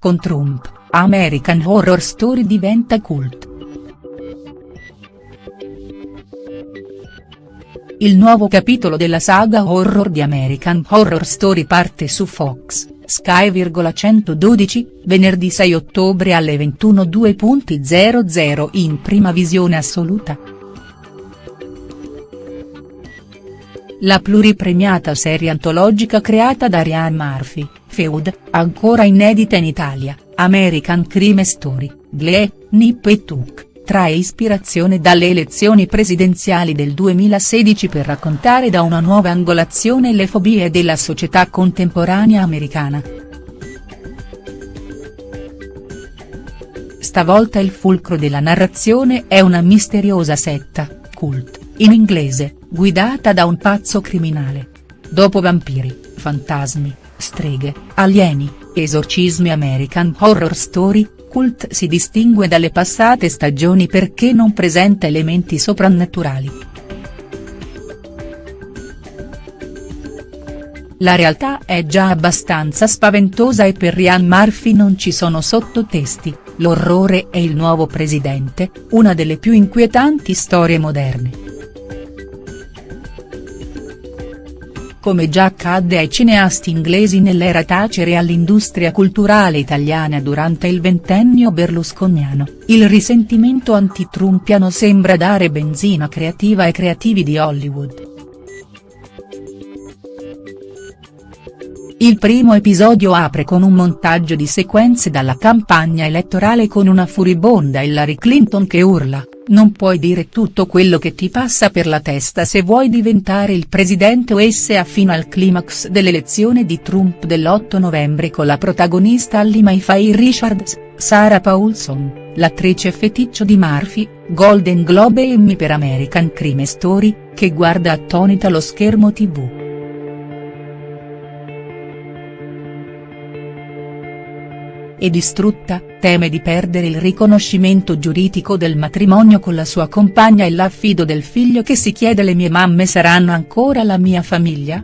Con Trump, American Horror Story diventa cult. Il nuovo capitolo della saga horror di American Horror Story parte su Fox, Sky 112, venerdì 6 ottobre alle 21.00 in prima visione assoluta. La pluripremiata serie antologica creata da Ryan Murphy, Feud, ancora inedita in Italia, American Crime Story, Glee, Nip e Tuck trae ispirazione dalle elezioni presidenziali del 2016 per raccontare da una nuova angolazione le fobie della società contemporanea americana. Stavolta il fulcro della narrazione è una misteriosa setta, cult, in inglese, guidata da un pazzo criminale. Dopo vampiri, fantasmi, streghe, alieni, esorcismi American Horror Story, Cult si distingue dalle passate stagioni perché non presenta elementi soprannaturali. La realtà è già abbastanza spaventosa e per Ryan Murphy non ci sono sottotesti, l'orrore e il nuovo presidente, una delle più inquietanti storie moderne. Come già accadde ai cineasti inglesi nell'era Tacere all'industria culturale italiana durante il ventennio berlusconiano, il risentimento antitrumpiano sembra dare benzina creativa ai creativi di Hollywood. Il primo episodio apre con un montaggio di sequenze dalla campagna elettorale con una furibonda Hillary Clinton che urla, non puoi dire tutto quello che ti passa per la testa se vuoi diventare il presidente USA fino al climax dell'elezione di Trump dell'8 novembre con la protagonista Allie Mayfair Richards, Sarah Paulson, l'attrice feticcio di Murphy, Golden Globe e Emmy per American Crime Story, che guarda attonita lo schermo tv. E distrutta, teme di perdere il riconoscimento giuridico del matrimonio con la sua compagna e l'affido del figlio che si chiede le mie mamme saranno ancora la mia famiglia?.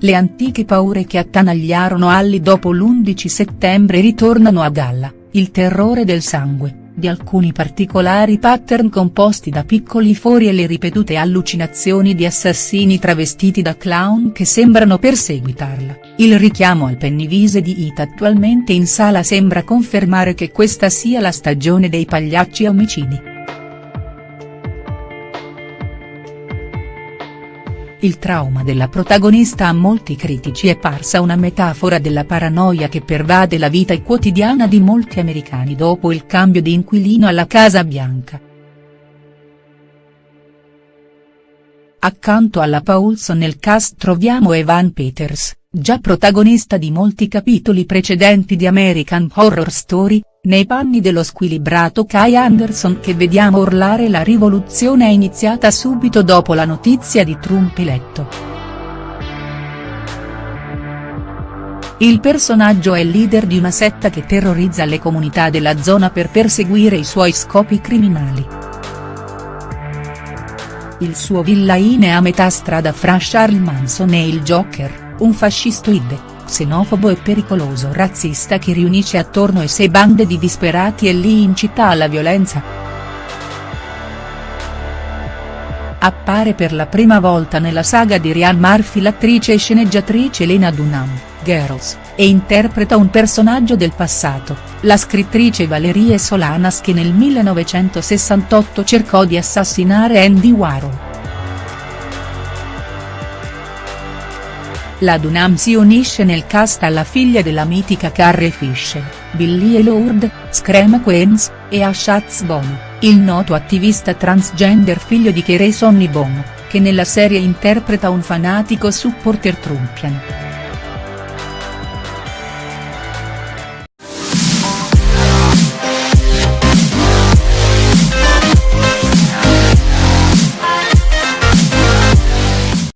Le antiche paure che attanagliarono Alli dopo l'11 settembre ritornano a galla, il terrore del sangue di alcuni particolari pattern composti da piccoli fori e le ripetute allucinazioni di assassini travestiti da clown che sembrano perseguitarla, il richiamo al Pennywise di It attualmente in sala sembra confermare che questa sia la stagione dei pagliacci omicidi. Il trauma della protagonista a molti critici è parsa una metafora della paranoia che pervade la vita quotidiana di molti americani dopo il cambio di inquilino alla Casa Bianca. Accanto alla Paulson nel cast troviamo Evan Peters, già protagonista di molti capitoli precedenti di American Horror Story, nei panni dello squilibrato Kai Anderson che vediamo urlare la rivoluzione è iniziata subito dopo la notizia di Trump eletto. Il personaggio è leader di una setta che terrorizza le comunità della zona per perseguire i suoi scopi criminali. Il suo villain è a metà strada fra Charles Manson e il Joker, un fascistoide, xenofobo e pericoloso razzista che riunisce attorno a sé bande di disperati e li incita alla violenza. Appare per la prima volta nella saga di Ryan Murphy l'attrice e sceneggiatrice Lena Dunham, Girls, e interpreta un personaggio del passato, la scrittrice Valerie Solanas che nel 1968 cercò di assassinare Andy Warhol. La Dunham si unisce nel cast alla figlia della mitica Carrie Fisher, Billie Lourd, Scream Queens, e a Schatz Bono, il noto attivista transgender figlio di Kerry Sonny Bono, che nella serie interpreta un fanatico supporter trumpian.